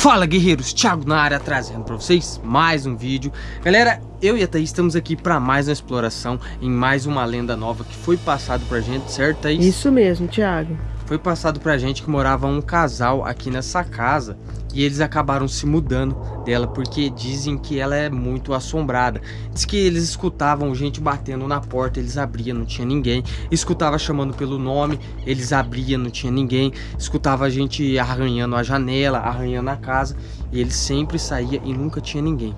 Fala guerreiros, Thiago na área trazendo pra vocês mais um vídeo. Galera, eu e a Thaís estamos aqui para mais uma exploração em mais uma lenda nova que foi passado pra gente, certo Thaís? Isso mesmo, Thiago Foi passado pra gente que morava um casal aqui nessa casa e eles acabaram se mudando dela porque dizem que ela é muito assombrada. Diz que eles escutavam gente batendo na porta, eles abriam, não tinha ninguém. Escutava chamando pelo nome, eles abriam, não tinha ninguém. Escutava gente arranhando a janela, arranhando a casa e eles sempre saía e nunca tinha ninguém.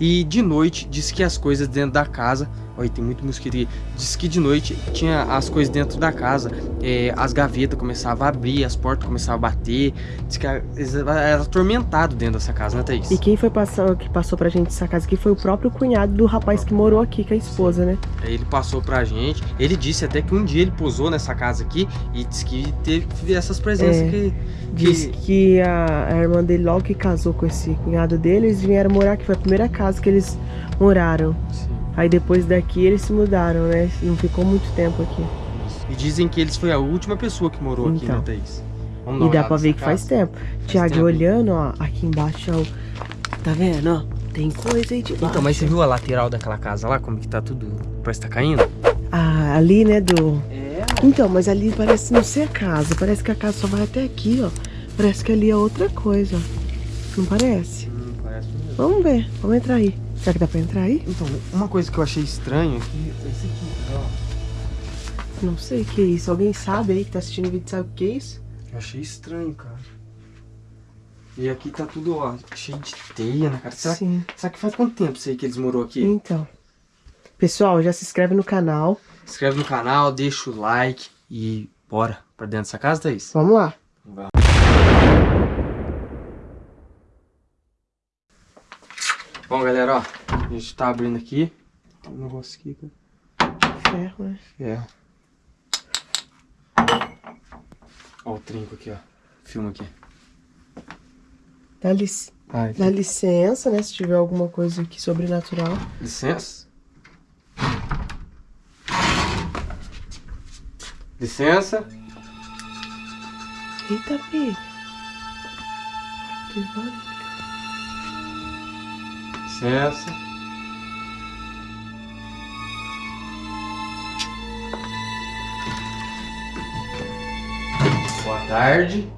E de noite diz que as coisas dentro da casa Olha, tem muito mosquito aqui. Diz que de noite tinha as coisas dentro da casa. É, as gavetas começavam a abrir, as portas começavam a bater. Diz que era atormentado dentro dessa casa, né, Thaís? E quem foi passar, que passou pra gente essa casa aqui foi o próprio cunhado do rapaz que morou aqui com a esposa, né? Aí ele passou pra gente. Ele disse até que um dia ele posou nessa casa aqui e disse que teve essas presenças é, que, Disse que a, a, irmã dele, logo que casou com esse cunhado dele, eles vieram morar, que foi a primeira casa que eles moraram. Sim. Aí depois daqui eles se mudaram, né? Não ficou muito tempo aqui. E dizem que eles foi a última pessoa que morou então. aqui, né, então. Thaís? Vamos e dá pra ver que casa. faz tempo. Faz Tiago, olhando, ó, aqui embaixo, ó, tá vendo, ó? Tem coisa aí de baixo. Então, mas você viu a lateral daquela casa lá, como que tá tudo, parece que tá caindo? Ah, ali, né, do... É. Então, mas ali parece não ser a casa, parece que a casa só vai até aqui, ó. Parece que ali é outra coisa, Não parece? Hum, parece mesmo. Vamos ver, vamos entrar aí. Será que dá pra entrar aí? Então, uma coisa que eu achei estranho aqui é esse aqui, ó. Não sei o que é isso. Alguém sabe aí que tá assistindo o vídeo sabe o que é isso? Eu achei estranho, cara. E aqui tá tudo, ó, cheio de teia, né, cara? Será, Sim. será que faz quanto tempo isso aí que eles morou aqui? Então. Pessoal, já se inscreve no canal. Se inscreve no canal, deixa o like e bora pra dentro dessa casa, Thaís? Vamos lá. Vamos Bom, galera, ó, a gente tá abrindo aqui. Tem um negócio aqui, cara. Ferro, né? Ferro. Ó o trinco aqui, ó. Filma aqui. Dá, lic... Ai, Dá licença, né? Se tiver alguma coisa aqui sobrenatural. Licença. Licença. Eita, filho. Que barulho. Licença. Boa tarde.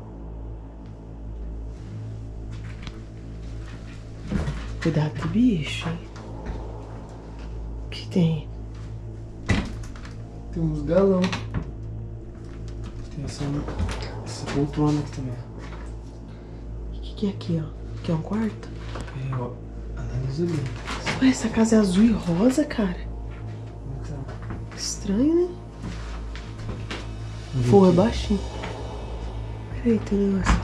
Cuidado com o bicho, hein? O que tem? Tem uns galão. Tem essa, essa poltrona aqui também. O que, que é aqui, ó? Que é um quarto? É, ó. Analisa bem. Ué, essa casa é azul e rosa, cara. Então. Estranho, né? É baixinho. Peraí, tem um negócio.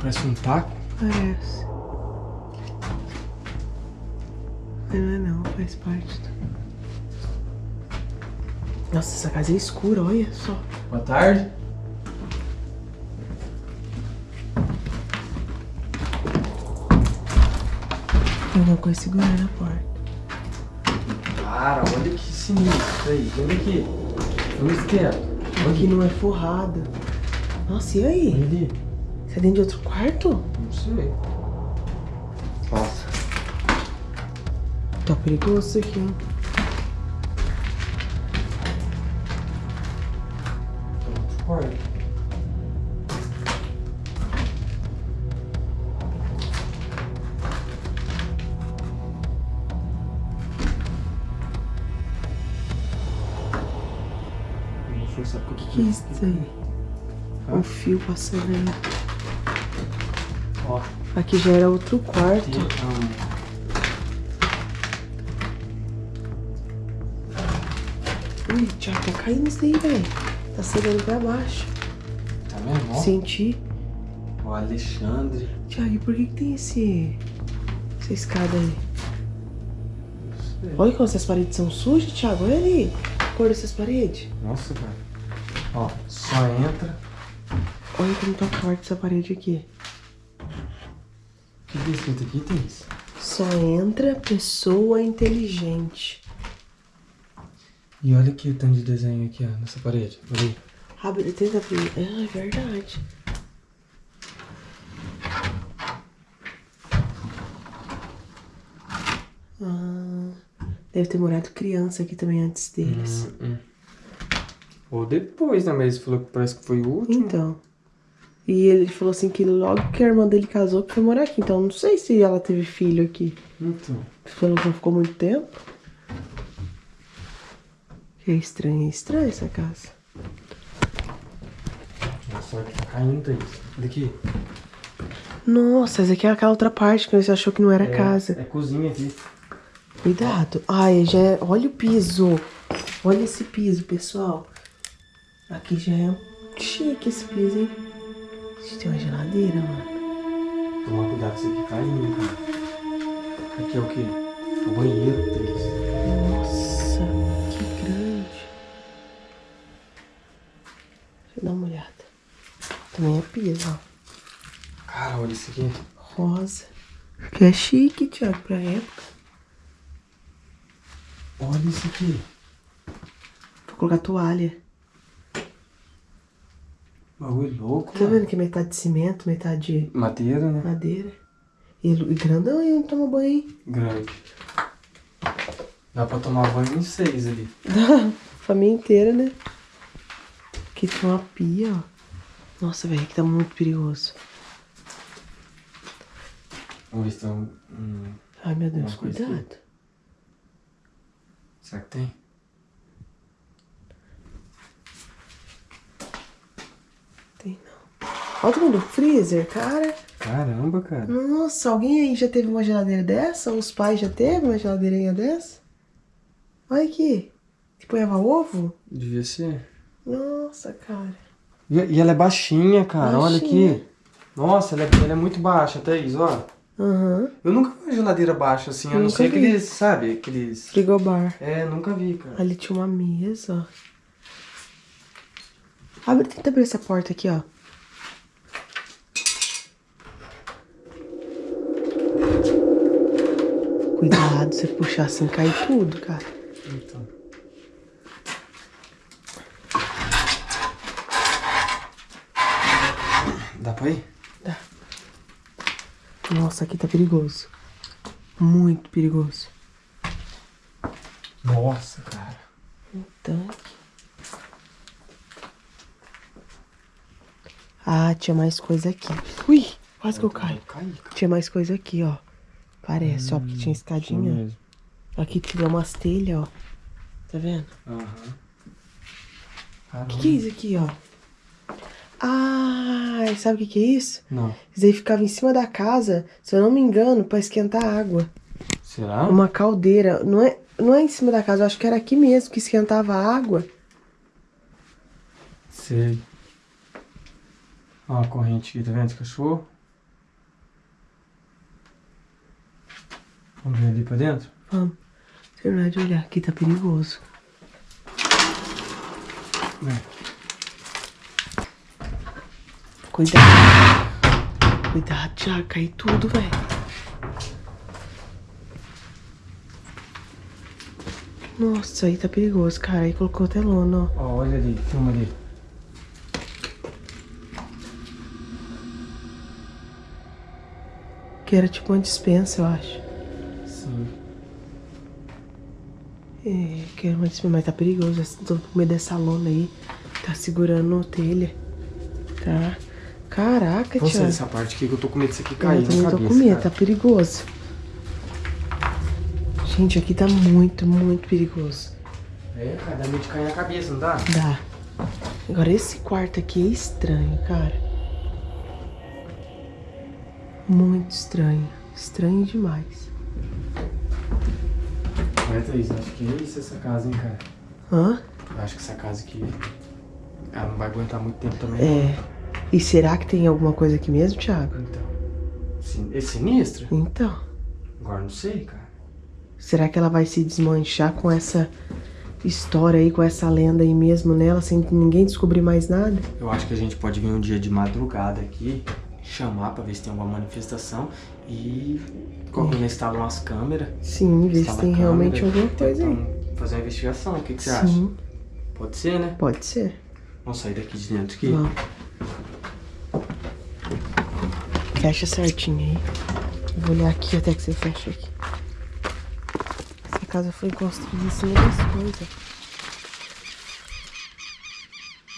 Parece um taco? Parece. Mas não é não, faz parte. Nossa, essa casa é escura, olha só. Boa tarde. Alguma coisa segurando a porta. Cara, olha que sinistro aí. Olha aqui. Vamos quieto. Aqui não é forrada. Nossa, e aí? Olha ali. Você é dentro de outro quarto? Não sei. Nossa. Tá perigoso isso aqui, hein? Que é? Ah. Um fio passando aí. Ó. Aqui já era outro quarto. Ui, já tá caindo isso aí, velho. Tá cedendo pra baixo. Tá vendo? Senti. O Alexandre. Tiago, e por que, que tem esse... essa escada aí? Olha como essas paredes são sujas, Thiago. Olha ali. A cor dessas paredes. Nossa, cara. Ó, só entra. Olha como tá forte essa parede aqui. que é escrito aqui, Thaís? Só entra pessoa inteligente. E olha aqui o tanto de desenho aqui, ó, nessa parede. Olha aí. Abre, tenta abrir. Ah, é verdade. Ah, deve ter morado criança aqui também antes deles. Hum, hum. Ou depois, né? Mas ele falou que parece que foi o último. Então. E ele falou assim que logo que a irmã dele casou, que foi morar aqui. Então não sei se ela teve filho aqui. Então. Falou que não ficou muito tempo. É estranho, é estranho essa casa. Nossa, que tá caindo, Thaís. Olha aqui. Nossa, essa aqui é aquela outra parte que você achou que não era É, casa. É cozinha aqui. Cuidado. Ai, já é... Olha o piso. Olha esse piso, pessoal. Aqui já é chique esse piso, hein? Gente, tem uma geladeira, mano. Tomar cuidado com isso aqui caindo, cara. Aqui é o quê? O banheiro, Thaís. Nossa, que grande. Deixa eu dar uma olhada. Também é piso, ó. Cara, olha isso aqui. Rosa. Que é chique, Thiago, pra época. Olha isso aqui. Vou colocar toalha. Bagulho louco, Tá mano. vendo que é metade de cimento, metade de Madeira, né? madeira? E e grandão aí onde toma banho, hein? Grande. Dá pra tomar banho em seis ali. Família inteira, né? Aqui tem uma pia, ó. Nossa, velho, aqui tá muito perigoso. Vamos ver se tem um... Ai, meu Deus, cuidado. Será que tem? Tem não. Olha o tamanho do freezer, cara. Caramba, cara. Nossa, alguém aí já teve uma geladeira dessa? Os pais já teve uma geladeirinha dessa? Olha aqui. Que ponhava ovo? Devia ser. Nossa, cara. E, e ela é baixinha, cara. Olha Baixinha. aqui. Nossa, ela é, ela é muito baixa, Thaís, ó. Aham. Eu nunca vi uma geladeira baixa assim, a não vi. aqueles, sabe? Aqueles... Frigobar. É, nunca vi, cara. Ali tinha uma mesa, ó. Abre, tenta abrir essa porta aqui, ó. Cuidado, se puxar assim, cai tudo, cara. Então. Dá pra ir? Dá. Nossa, aqui tá perigoso. Muito perigoso. Nossa, cara. Um tanque. Ah, tinha mais coisa aqui. Ui, quase que eu caio. Tinha mais coisa aqui, ó. Parece, ó, porque tinha escadinha. mesmo. Aqui tinha umas telhas, ó. Tá vendo? Aham. O que, que é isso aqui, ó? Ah, sabe o que, que é isso? Não. Isso aí ficava em cima da casa, se eu não me engano, pra esquentar água. Será? Uma caldeira. Não é, não é em cima da casa, eu acho que era aqui mesmo que esquentava a água. Sei. Ó a corrente aqui, tá vendo esse cachorro? Vamos ver ali pra dentro? Vamos. Terminar de olhar. Aqui tá perigoso. Vem. Cuidado. Cuidado, Thiago. Cai tudo, velho. Nossa, aí tá perigoso, cara. Aí colocou até lona, ó. Ó, olha ali, filma ali. Que era tipo uma dispensa, eu acho. Sim. É, que era uma dispensa, mas tá perigoso. Tô com medo dessa lona aí. Tá segurando telha. Tá? Caraca, Thiago. dessa parte aqui que eu tô com medo disso aqui Eu cair também na tô com medo, cara. tá perigoso. Gente, aqui tá muito, muito perigoso. É, cara, dá medo de cair na cabeça, não dá? Dá. Agora esse quarto aqui é estranho, cara. Muito estranho. Estranho demais. Olha, Thaís, acho que é isso essa casa, hein, cara. Hã? Eu acho que essa casa aqui, ela não vai aguentar muito tempo também. É. E será que tem alguma coisa aqui mesmo, Thiago? Então, sin- é sinistra? Então. Agora não sei, cara. Será que ela vai se desmanchar com essa história aí, com essa lenda aí mesmo nela, sem ninguém descobrir mais nada? Eu acho que a gente pode vir um dia de madrugada aqui chamar pra ver se tem alguma manifestação e quando instala umas câmeras. Sim, ver se tem realmente alguma coisa aí. Fazer uma investigação, o que, que você Sim. acha? Pode ser, né? Pode ser. Vamos sair daqui de dentro aqui? Vamos. Fecha certinho aí. vou olhar aqui até que você fecha aqui. Essa casa foi construída em cima das coisas.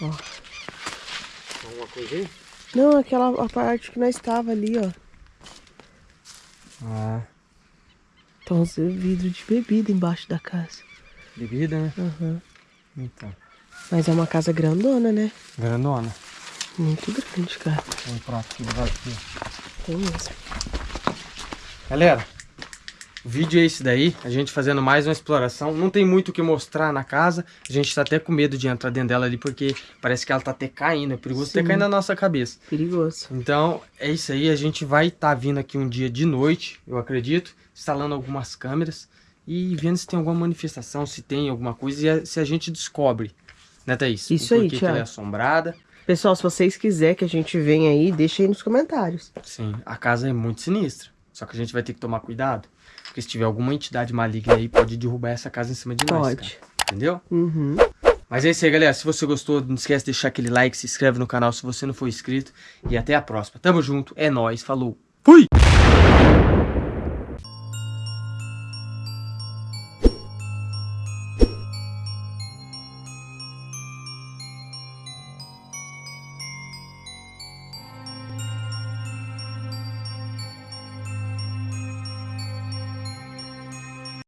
Ó. Alguma coisa aí? Não, aquela a parte que nós estava ali, ó. Ah. Então, os vidros de bebida embaixo da casa. Bebida, né? Uhum. Então. Mas é uma casa grandona, né? Grandona. Muito grande, cara. Vamos pra aqui, aqui. Tem mesmo. Galera, o vídeo é esse daí, a gente fazendo mais uma exploração. Não tem muito o que mostrar na casa. A gente tá até com medo de entrar dentro dela ali, porque parece que ela tá até caindo. É perigoso Sim. até cair na nossa cabeça. Perigoso. Então, é isso aí. A gente vai estar tá vindo aqui um dia de noite, eu acredito, instalando algumas câmeras e vendo se tem alguma manifestação, se tem alguma coisa e se a gente descobre, né, Thaís? Isso aí, Tiago. ela é assombrada. Pessoal, se vocês quiserem que a gente venha aí, deixa aí nos comentários. Sim, a casa é muito sinistra. Só que a gente vai ter que tomar cuidado. Porque se tiver alguma entidade maligna aí, pode derrubar essa casa em cima de nós. Pode. Cara. Entendeu? Uhum. Mas é isso aí, galera. Se você gostou, não esquece de deixar aquele like, se inscreve no canal se você não for inscrito. E até a próxima. Tamo junto, é nóis, falou. Fui!